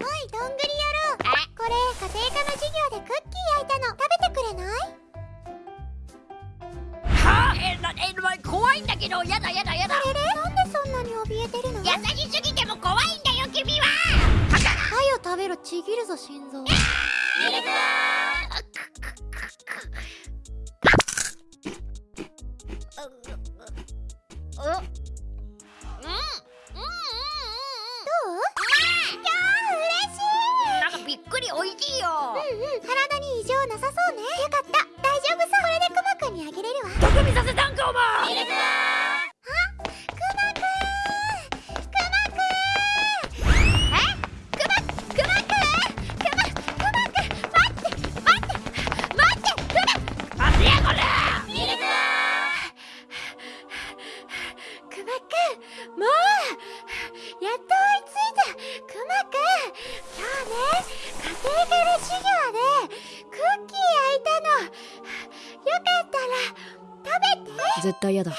いどんぐり野郎これ家庭科の授業でクッキー焼いたの。食べてくれない？はあえなえな怖いんだけどやだやだやだあれれなんでそんなに怯えてるの？優しすぎても怖いんだ。よ君は。食べろちぎるぞ心臓。ミルクマく。んもうやっと追いついたくまくん。今日ね家庭科の授業でクッキー焼いたの。よかったら食べて。絶対やだ。